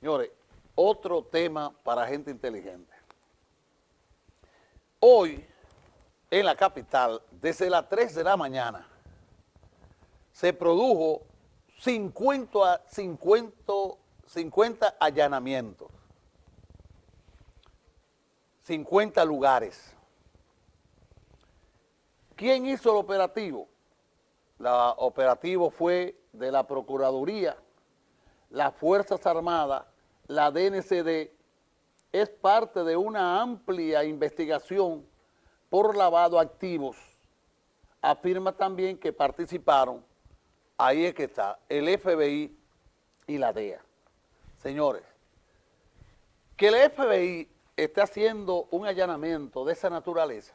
Señores, otro tema para gente inteligente. Hoy, en la capital, desde las 3 de la mañana, se produjo 50, 50, 50 allanamientos, 50 lugares. ¿Quién hizo el operativo? El operativo fue de la Procuraduría, las Fuerzas Armadas, la DNCD, es parte de una amplia investigación por lavado activos. Afirma también que participaron, ahí es que está, el FBI y la DEA. Señores, que el FBI esté haciendo un allanamiento de esa naturaleza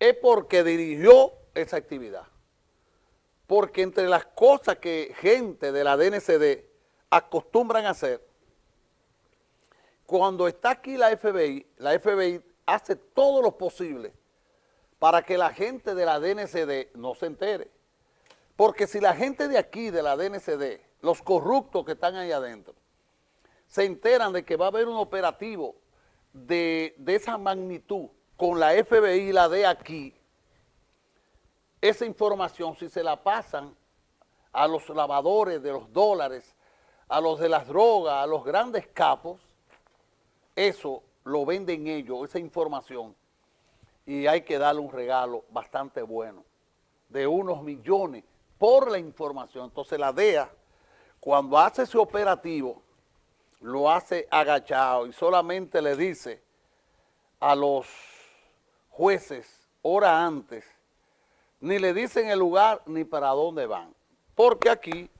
es porque dirigió esa actividad. Porque entre las cosas que gente de la DNCD acostumbran a hacer, cuando está aquí la FBI, la FBI hace todo lo posible para que la gente de la DNCD no se entere. Porque si la gente de aquí, de la DNCD, los corruptos que están ahí adentro, se enteran de que va a haber un operativo de, de esa magnitud con la FBI y la de aquí, esa información, si se la pasan a los lavadores de los dólares, a los de las drogas, a los grandes capos, eso lo venden ellos, esa información, y hay que darle un regalo bastante bueno, de unos millones por la información. Entonces la DEA, cuando hace ese operativo, lo hace agachado y solamente le dice a los jueces hora antes, ni le dicen el lugar ni para dónde van. Porque aquí,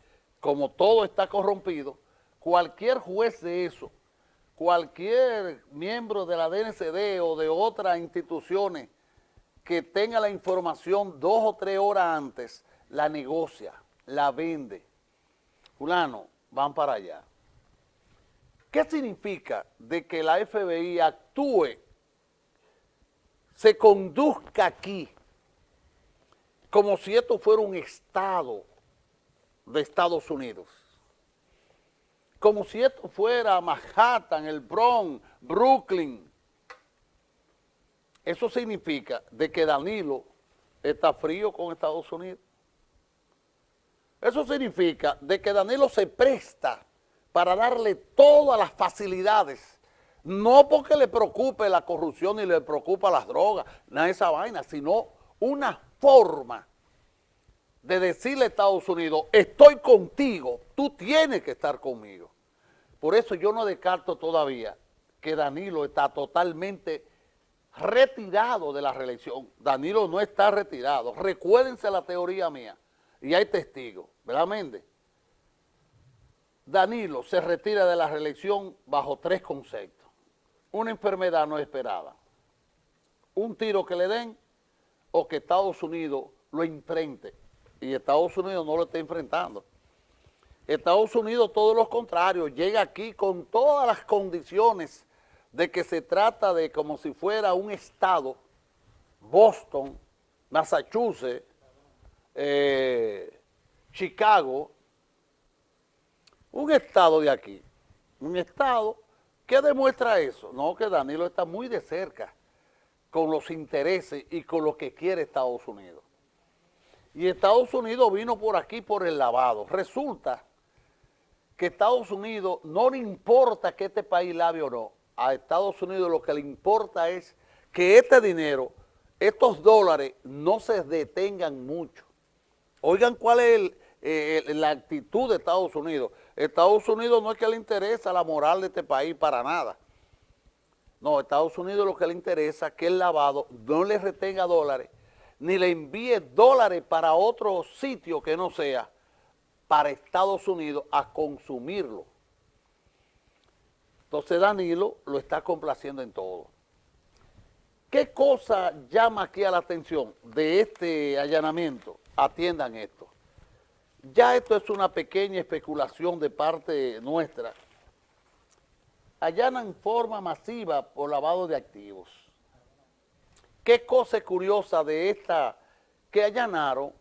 como todo está corrompido, cualquier juez de eso, cualquier miembro de la DNCD o de otras instituciones que tenga la información dos o tres horas antes, la negocia, la vende. Fulano, van para allá. ¿Qué significa de que la FBI actúe se conduzca aquí como si esto fuera un estado de Estados Unidos, como si esto fuera Manhattan, el Bronx, Brooklyn. Eso significa de que Danilo está frío con Estados Unidos. Eso significa de que Danilo se presta para darle todas las facilidades no porque le preocupe la corrupción ni le preocupa las drogas, nada de esa vaina, sino una forma de decirle a Estados Unidos, estoy contigo, tú tienes que estar conmigo. Por eso yo no descarto todavía que Danilo está totalmente retirado de la reelección. Danilo no está retirado. Recuérdense la teoría mía. Y hay testigos, ¿verdad, Méndez? Danilo se retira de la reelección bajo tres conceptos una enfermedad no esperada, un tiro que le den o que Estados Unidos lo enfrente y Estados Unidos no lo está enfrentando. Estados Unidos todo lo contrario, llega aquí con todas las condiciones de que se trata de como si fuera un estado, Boston, Massachusetts, eh, Chicago, un estado de aquí, un estado ¿Qué demuestra eso? No, que Danilo está muy de cerca con los intereses y con lo que quiere Estados Unidos. Y Estados Unidos vino por aquí por el lavado. Resulta que Estados Unidos no le importa que este país lave o no. A Estados Unidos lo que le importa es que este dinero, estos dólares, no se detengan mucho. Oigan cuál es eh, la actitud de Estados Unidos. Estados Unidos no es que le interesa la moral de este país para nada. No, Estados Unidos lo que le interesa es que el lavado no le retenga dólares, ni le envíe dólares para otro sitio que no sea para Estados Unidos a consumirlo. Entonces Danilo lo está complaciendo en todo. ¿Qué cosa llama aquí a la atención de este allanamiento? Atiendan esto. Ya esto es una pequeña especulación de parte nuestra. Allanan forma masiva por lavado de activos. Qué cosa curiosa de esta que allanaron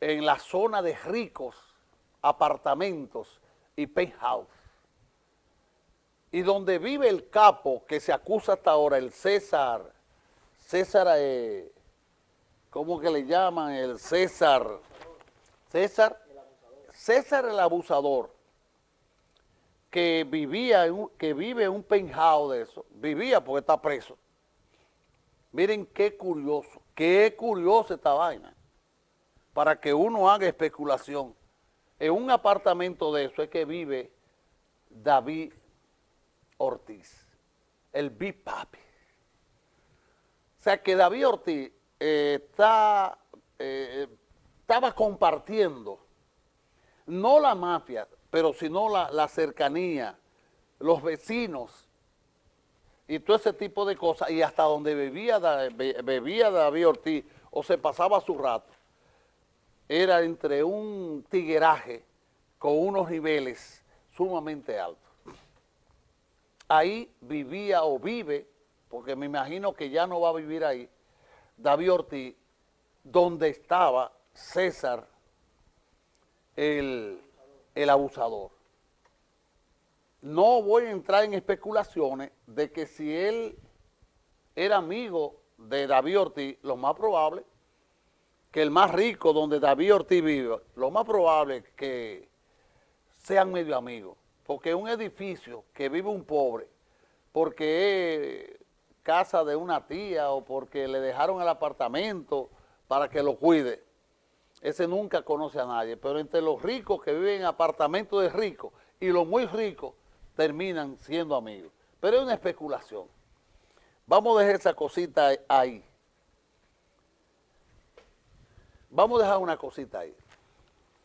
en la zona de ricos, apartamentos y penthouse. y donde vive el capo que se acusa hasta ahora, el César, César, eh, ¿cómo que le llaman? El César, César, César el abusador, que vivía, que vive en un penthouse de eso, vivía porque está preso. Miren qué curioso, qué curioso esta vaina, para que uno haga especulación. En un apartamento de eso es que vive David Ortiz, el Big Papi. O sea que David Ortiz eh, está, eh, estaba compartiendo, no la mafia, pero sino la, la cercanía, los vecinos y todo ese tipo de cosas, y hasta donde bebía, bebía David Ortiz o se pasaba su rato, era entre un tigueraje con unos niveles sumamente altos ahí vivía o vive, porque me imagino que ya no va a vivir ahí, David Ortiz, donde estaba César, el, el abusador. No voy a entrar en especulaciones de que si él era amigo de David Ortiz, lo más probable que el más rico donde David Ortiz vive, lo más probable que sean medio amigos porque un edificio que vive un pobre, porque es casa de una tía o porque le dejaron el apartamento para que lo cuide, ese nunca conoce a nadie, pero entre los ricos que viven en apartamentos de ricos y los muy ricos terminan siendo amigos. Pero es una especulación. Vamos a dejar esa cosita ahí. Vamos a dejar una cosita ahí.